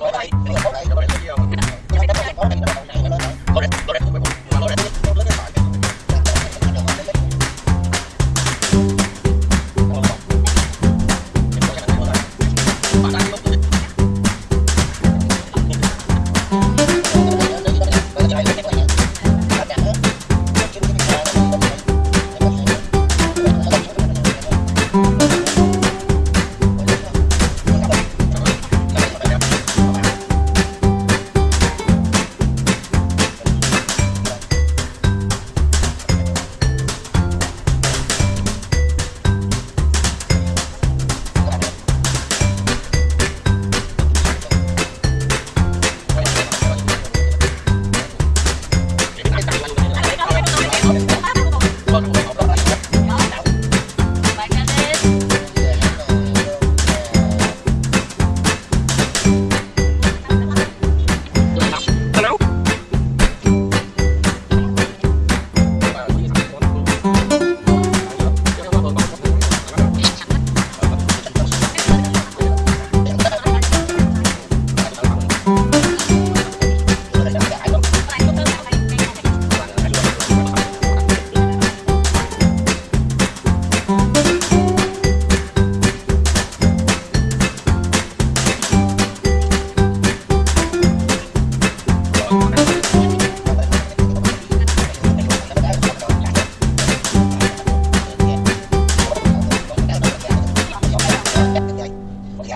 Bye bye.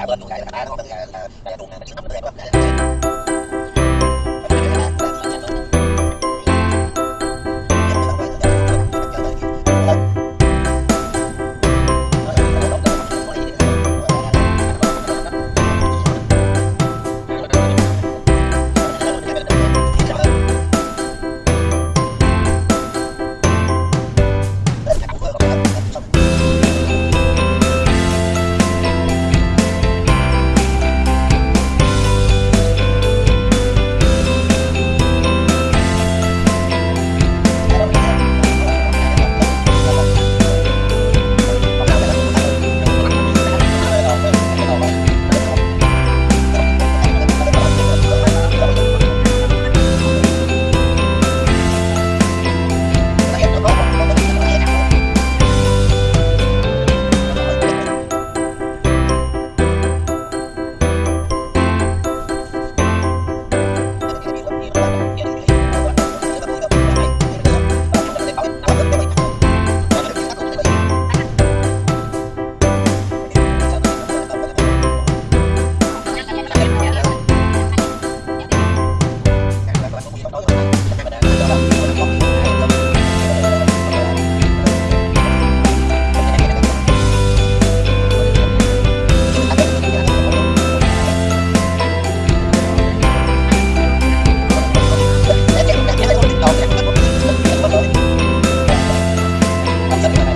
เบิร์นหนุ่มใหญ่ชนะต้องเป็นอะไรหญ่แต่หนุ่มเนี่ยมันชิงน้ำเหนื่อยแบบ Let's go.